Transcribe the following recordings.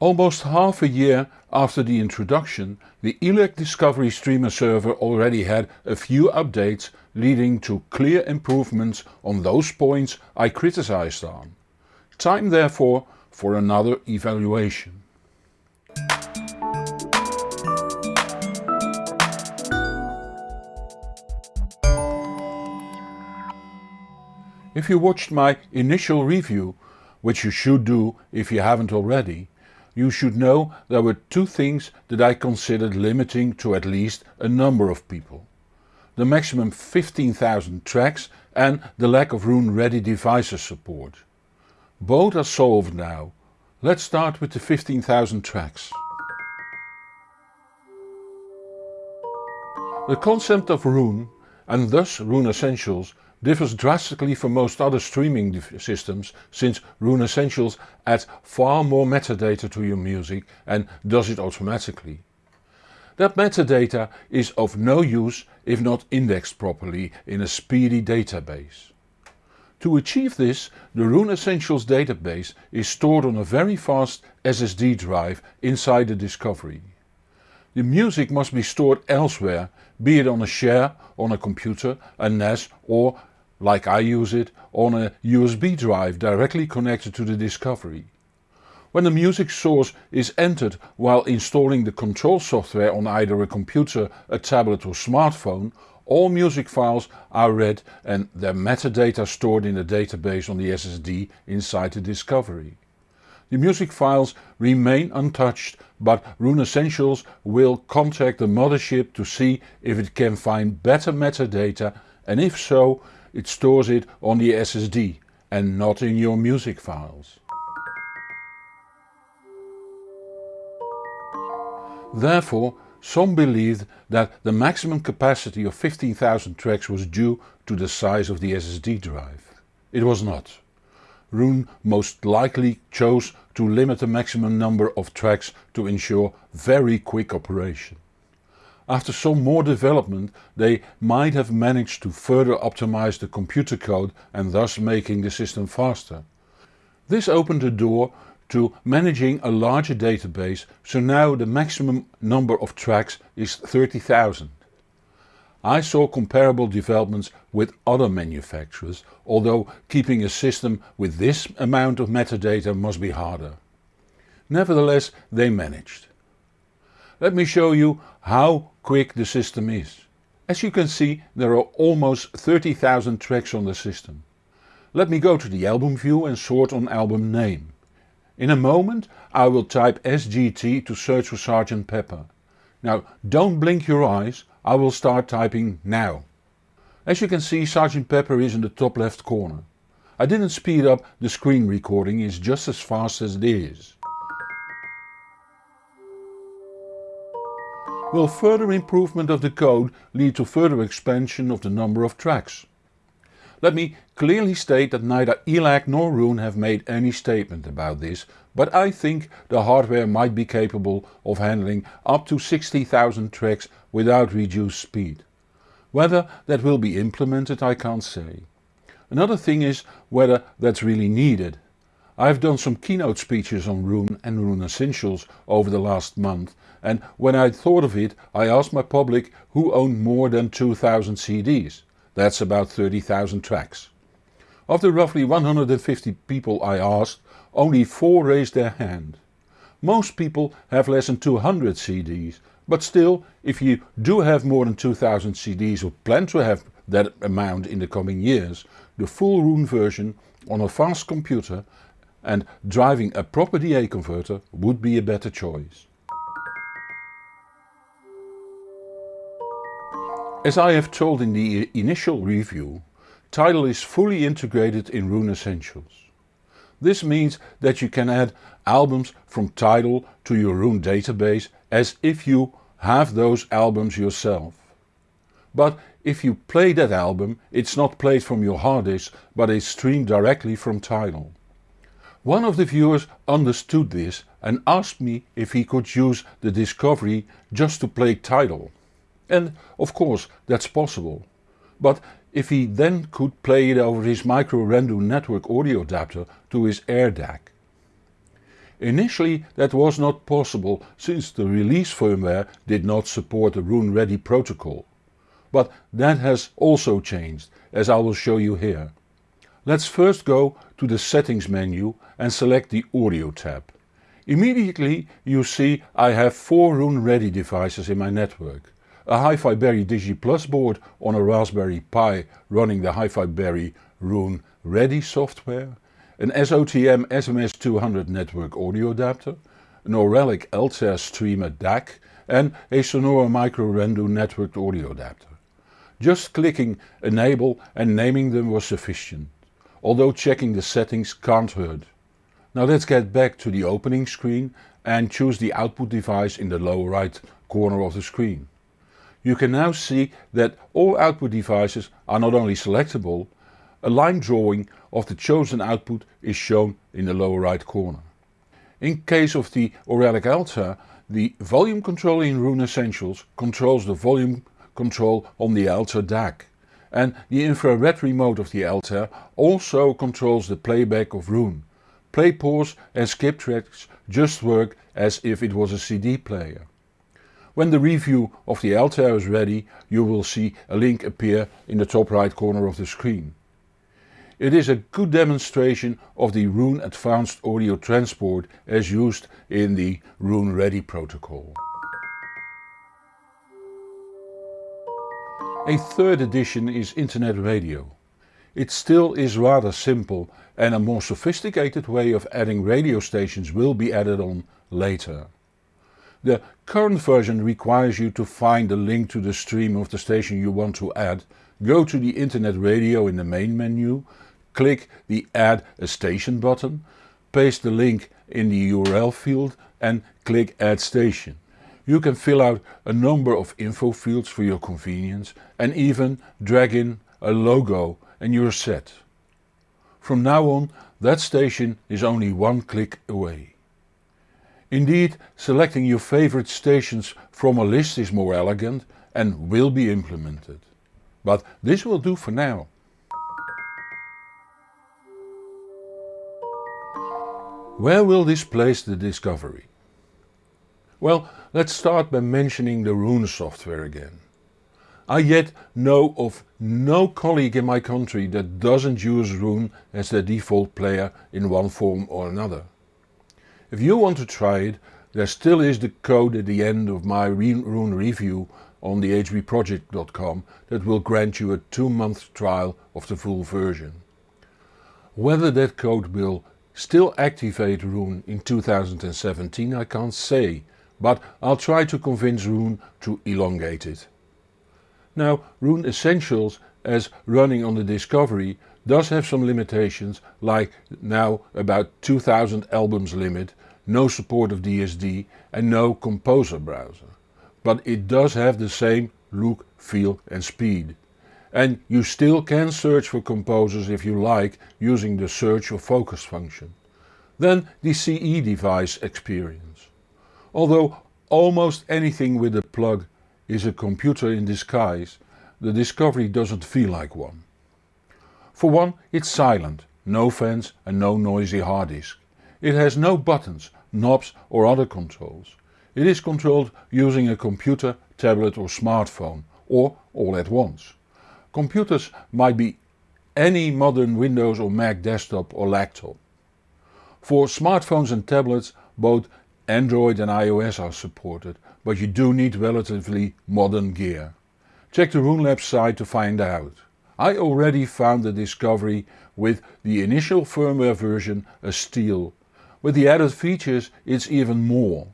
Almost half a year after the introduction, the ELAC Discovery Streamer server already had a few updates leading to clear improvements on those points I criticized on. Time therefore for another evaluation. If you watched my initial review, which you should do if you haven't already, you should know there were two things that I considered limiting to at least a number of people. The maximum 15,000 tracks and the lack of Roon ready devices support. Both are solved now. Let's start with the 15,000 tracks. The concept of Roon, and thus Roon Essentials, differs drastically from most other streaming systems since Roon Essentials adds far more metadata to your music and does it automatically. That metadata is of no use if not indexed properly in a speedy database. To achieve this, the Roon Essentials database is stored on a very fast SSD drive inside the Discovery. The music must be stored elsewhere, be it on a share, on a computer, a NAS or like I use it, on a USB drive directly connected to the Discovery. When the music source is entered while installing the control software on either a computer, a tablet or smartphone, all music files are read and their metadata stored in a database on the SSD inside the Discovery. The music files remain untouched but Roon Essentials will contact the mothership to see if it can find better metadata and if so it stores it on the SSD and not in your music files. Therefore, some believed that the maximum capacity of 15,000 tracks was due to the size of the SSD drive. It was not. Roon most likely chose to limit the maximum number of tracks to ensure very quick operation. After some more development they might have managed to further optimize the computer code and thus making the system faster. This opened the door to managing a larger database so now the maximum number of tracks is 30,000. I saw comparable developments with other manufacturers, although keeping a system with this amount of metadata must be harder. Nevertheless they managed. Let me show you how quick the system is. As you can see there are almost 30,000 tracks on the system. Let me go to the album view and sort on album name. In a moment I will type SGT to search for Sgt Pepper. Now don't blink your eyes, I will start typing now. As you can see Sgt Pepper is in the top left corner. I didn't speed up, the screen recording is just as fast as it is. Will further improvement of the code lead to further expansion of the number of tracks? Let me clearly state that neither ELAC nor Roon have made any statement about this, but I think the hardware might be capable of handling up to 60,000 tracks without reduced speed. Whether that will be implemented I can't say. Another thing is whether that's really needed. I've done some keynote speeches on Roon and Roon Essentials over the last month and when I thought of it I asked my public who owned more than 2000 CDs. That's about 30,000 tracks. Of the roughly 150 people I asked, only 4 raised their hand. Most people have less than 200 CDs, but still if you do have more than 2000 CDs or plan to have that amount in the coming years, the full Roon version on a fast computer and driving a proper DA converter would be a better choice. As I have told in the initial review, Tidal is fully integrated in Roon Essentials. This means that you can add albums from Tidal to your Roon database as if you have those albums yourself. But if you play that album it's not played from your hard disk but is streamed directly from Tidal. One of the viewers understood this and asked me if he could use the Discovery just to play Tidal. And of course that's possible. But if he then could play it over his micro Rendu network audio adapter to his Air DAC. Initially that was not possible since the release firmware did not support the Roon Ready protocol. But that has also changed, as I will show you here. Let's first go to the settings menu and select the audio tab. Immediately you see I have 4 Roon Ready devices in my network. A HiFiBerry Digi Plus board on a Raspberry Pi running the HiFiBerry Roon Ready software, an SOTM SMS200 network audio adapter, an Auralic Altair Streamer DAC and a Sonore Micro Rendu networked audio adapter. Just clicking enable and naming them was sufficient, although checking the settings can't hurt. Now let's get back to the opening screen and choose the output device in the lower right corner of the screen. You can now see that all output devices are not only selectable, a line drawing of the chosen output is shown in the lower right corner. In case of the Auralic Altair, the volume control in Roon Essentials controls the volume control on the Altair DAC and the infrared remote of the Altair also controls the playback of Roon. Play pause and skip tracks just work as if it was a CD player. When the review of the Altair is ready you will see a link appear in the top right corner of the screen. It is a good demonstration of the Roon Advanced Audio Transport as used in the Roon Ready protocol. A third addition is Internet Radio. It still is rather simple and a more sophisticated way of adding radio stations will be added on later. The current version requires you to find the link to the stream of the station you want to add, go to the internet radio in the main menu, click the add a station button, paste the link in the URL field and click add station. You can fill out a number of info fields for your convenience and even drag in a logo and you're set. From now on that station is only one click away. Indeed, selecting your favorite stations from a list is more elegant and will be implemented. But this will do for now. Where will this place the discovery? Well, let's start by mentioning the Roon software again. I yet know of no colleague in my country that doesn't use Roon as their default player in one form or another. If you want to try it, there still is the code at the end of my Roon review on the hbproject.com that will grant you a 2 month trial of the full version. Whether that code will still activate Roon in 2017 I can't say, but I'll try to convince Roon to elongate it. Now Roon Essentials as running on the Discovery does have some limitations like now about 2000 albums limit, no support of DSD and no composer browser. But it does have the same look, feel and speed. And you still can search for composers if you like using the search or focus function. Then the CE device experience. Although almost anything with a plug is a computer in disguise, the Discovery doesn't feel like one. For one, it's silent, no fans and no noisy hard disk. It has no buttons, knobs or other controls. It is controlled using a computer, tablet or smartphone, or all at once. Computers might be any modern Windows or Mac desktop or laptop. For smartphones and tablets both Android and iOS are supported, but you do need relatively modern gear. Check the Roon Labs site to find out. I already found the Discovery with the initial firmware version a steal. With the added features it's even more.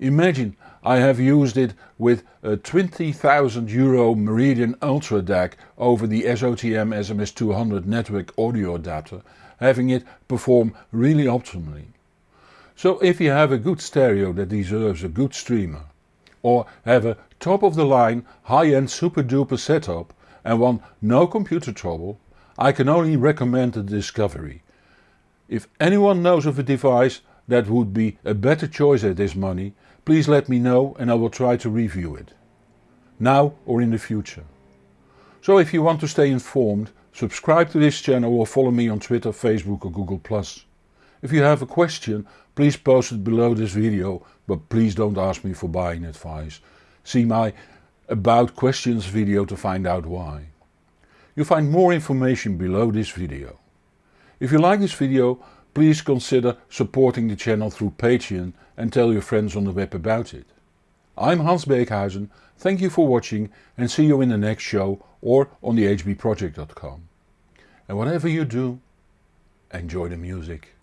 Imagine I have used it with a 20,000 euro Meridian Ultra DAC over the SOTM SMS200 network audio adapter, having it perform really optimally. So if you have a good stereo that deserves a good streamer, or have a top of the line high-end super duper setup, and want no computer trouble, I can only recommend the Discovery. If anyone knows of a device that would be a better choice at this money, please let me know and I will try to review it. Now or in the future. So if you want to stay informed, subscribe to this channel or follow me on Twitter, Facebook or Google+. If you have a question, please post it below this video, but please don't ask me for buying advice. See my about questions video to find out why. You'll find more information below this video. If you like this video, please consider supporting the channel through Patreon and tell your friends on the web about it. I'm Hans Beekhuizen, thank you for watching and see you in the next show or on the hbproject.com. And whatever you do, enjoy the music.